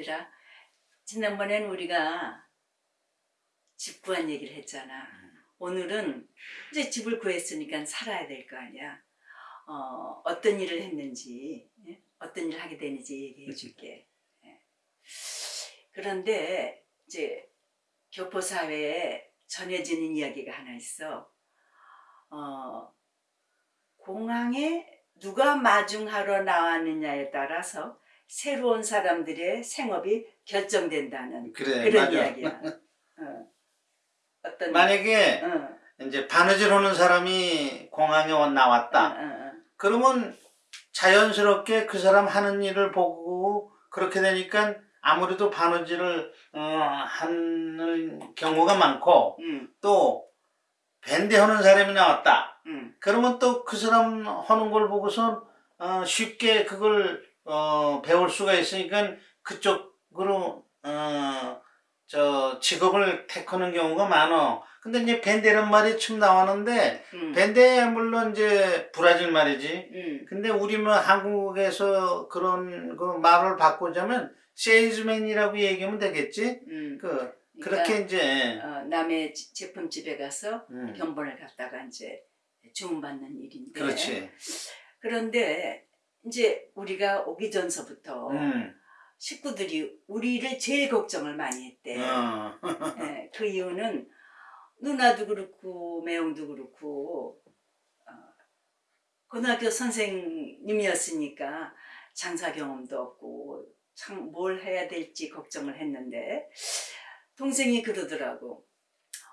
얘들아 지난번엔 우리가 집 구한 얘기를 했잖아. 오늘은 이제 집을 구했으니까 살아야 될 거 아니야. 어, 어떤 일을 했는지 예? 어떤 일을 하게 되는지 얘기해 줄게. 예. 그런데 이제 교포사회에 전해지는 이야기가 하나 있어. 어, 공항에 누가 마중하러 나왔느냐에 따라서 새로운 사람들의 생업이 결정된다는 그래 그런 맞아. 이야기야. 어. 어떤 만약에 어, 이제 바느질 하는 사람이 공항에 와- 어, 나왔다. 어, 어. 그러면 자연스럽게 그 사람 하는 일을 보고 그렇게 되니까 아무래도 바느질을 어, 하는 경우가 많고 음, 또 밴드 하는 사람이 나왔다. 음, 그러면 또 그 사람 하는 걸 보고서 어, 쉽게 그걸 어, 배울 수가 있으니까 그쪽으로 어, 저 직업을 택하는 경우가 많어. 근데 이제 밴드란 말이 참 나왔는데 음, 밴드 물론 이제 브라질 말이지. 음, 근데 우리는 한국에서 그런 그 말을 바꾸자면 세일즈맨이라고 얘기하면 되겠지. 음. 그 그러니까, 그렇게 이제 어, 남의 지- 제품집에 가서 음, 견본을 갖다가 이제 주문받는 일인데 그렇지. 그런데 이제 우리가 오기 전서부터 음, 식구들이 우리를 제일 걱정을 많이 했대. 어. 예, 그 이유는 누나도 그렇고 매형도 그렇고 어, 고등학교 선생님이었으니까 장사 경험도 없고 참 뭘 해야 될지 걱정을 했는데 동생이 그러더라고.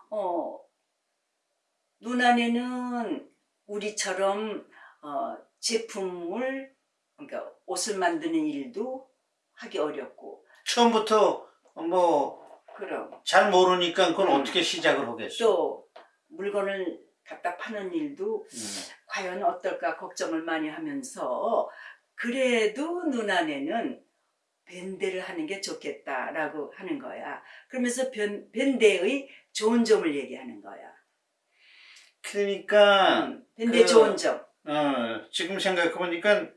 어 누나네는 우리처럼 어, 제품을 그러니까 옷을 만드는 일도 하기 어렵고 처음부터 뭐잘 그럼 모르니까 그건 음. 어떻게 시작을 하겠어. 또 물건을 갖다 파는 일도 음. 과연 어떨까 걱정을 많이 하면서 그래도 누나네는 밴드를 하는 게 좋겠다라고 하는 거야. 그러면서 변, 밴드의 좋은 점을 얘기하는 거야. 그러니까 음, 밴드의 그- 좋은 점. 어, 지금 생각해보니까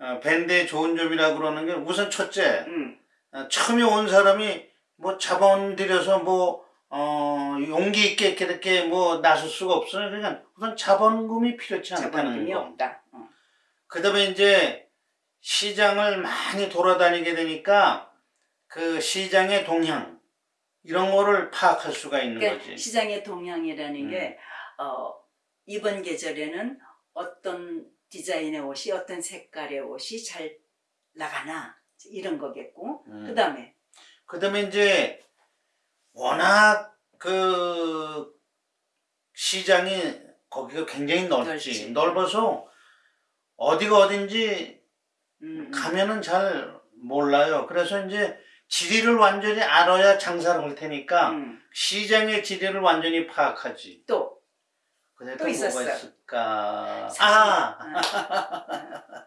어, 밴드의 좋은 점이라고 그러는 게 우선 첫째 음, 어, 처음에 온 사람이 뭐 자본 들여서 뭐 어, 용기 있게 이렇게 뭐 나설 수가 없어요. 그러니까 우선 자본금이 필요치 않다는 자본금이 거. 없다. 어. 그 다음에 이제 시장을 많이 돌아다니게 되니까 그 시장의 동향 이런 거를 파악할 수가 있는 그러니까 거지. 시장의 동향이라는 음. 게 어, 이번 계절에는 어떤 디자인의 옷이 어떤 색깔의 옷이 잘 나가나 이런 거겠고 음. 그 다음에 그 다음에 이제 워낙 그 시장이 거기가 굉장히 넓지. 넓지. 넓어서 어디가 어딘지 음, 음. 가면은 잘 몰라요. 그래서 이제 지리를 완전히 알아야 장사를 할 테니까 음. 시장의 지리를 완전히 파악하지. 또 또또 있었어. 있을까? 사실- 아 아,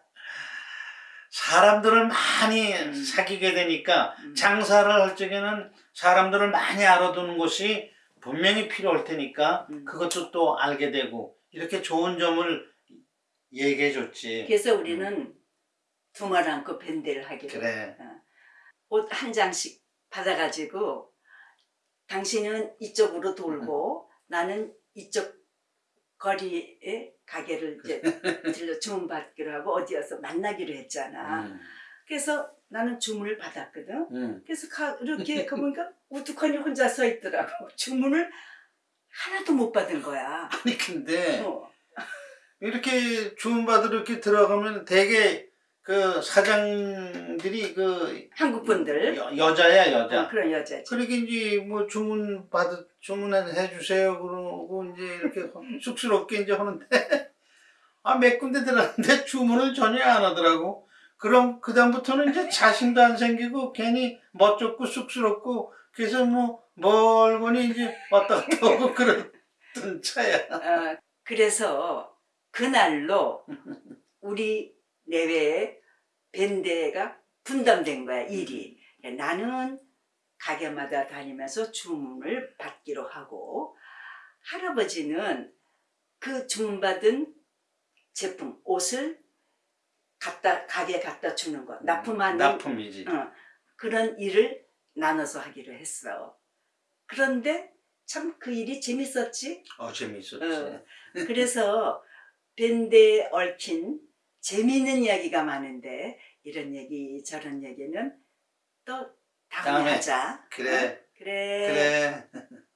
사람들을 많이 음. 사귀게 되니까 음. 장사를 할 적에는 사람들을 많이 알아두는 것이 분명히 필요할 테니까 음. 그것도 또 알게 되고 이렇게 좋은 점을 얘기해 줬지. 그래서 우리는 두말 않고 밴드를 하기로 그래. 옷한 장씩 받아가지고 당신은 이쪽으로 돌고 음. 나는 이쪽 거리에 가게를 이제 들려 주문받기로 하고 어디여서 만나기로 했잖아. 음. 그래서 나는 주문을 받았거든. 음. 그래서 가, 이렇게 가보니까 우두커니 혼자 서 있더라고. 주문을 하나도 못 받은 거야. 아니 근데 어. 이렇게 주문받으러 이렇게 들어가면 되게 그 사장들이 그 한국 분들 여, 여자야 여자. 어, 그런 여자지. 그러게 이제 뭐 주문 받으 주문해 주세요 그러고 이제 이렇게 쑥스럽게 이제 하는데 아 몇 군데 들었는데 주문을 전혀 안 하더라고. 그럼 그 다음부터는 이제 자신도 안 생기고 괜히 멋쩍고 쑥스럽고 그래서 뭐 멀거니 이제 왔다 갔다 하고 그랬던 차야. 어, 그래서 그날로 우리 내외에 밴드가 분담된 거야 일이. 나는 가게마다 다니면서 주문을 받기로 하고 할아버지는 그 주문받은 제품 옷을 갖다 가게에 갖다 주는 거 납품하는 납품이지. 어, 그런 일을 나눠서 하기로 했어. 그런데 참 그 일이 재밌었지. 어 재밌었지. 어. 그래서 밴드에 얽힌 재미있는 이야기가 많은데 이런 얘기 저런 얘기는 또 다음에, 다음에. 하자. 그래. 어? 그래. 그래.